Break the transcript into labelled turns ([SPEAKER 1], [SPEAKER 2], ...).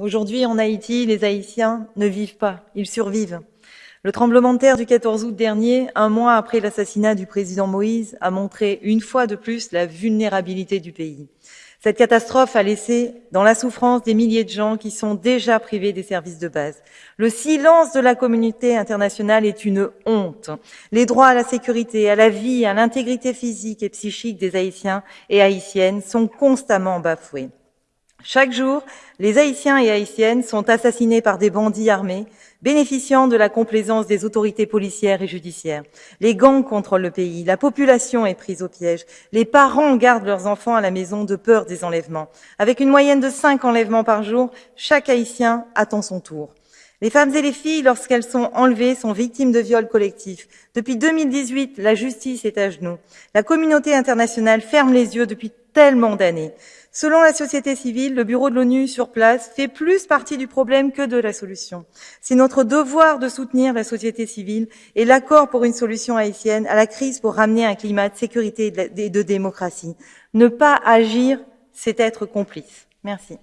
[SPEAKER 1] Aujourd'hui, en Haïti, les Haïtiens ne vivent pas, ils survivent. Le tremblement de terre du 14 août dernier, un mois après l'assassinat du président Moïse, a montré une fois de plus la vulnérabilité du pays. Cette catastrophe a laissé dans la souffrance des milliers de gens qui sont déjà privés des services de base. Le silence de la communauté internationale est une honte. Les droits à la sécurité, à la vie, à l'intégrité physique et psychique des Haïtiens et Haïtiennes sont constamment bafoués. Chaque jour, les Haïtiens et Haïtiennes sont assassinés par des bandits armés, bénéficiant de la complaisance des autorités policières et judiciaires. Les gangs contrôlent le pays, la population est prise au piège, les parents gardent leurs enfants à la maison de peur des enlèvements. Avec une moyenne de cinq enlèvements par jour, chaque Haïtien attend son tour. Les femmes et les filles, lorsqu'elles sont enlevées, sont victimes de viols collectifs. Depuis 2018, la justice est à genoux. La communauté internationale ferme les yeux depuis tellement d'années. Selon la société civile, le bureau de l'ONU sur place fait plus partie du problème que de la solution. C'est notre devoir de soutenir la société civile et l'accord pour une solution haïtienne à la crise pour ramener un climat de sécurité et de démocratie. Ne pas agir, c'est être complice. Merci.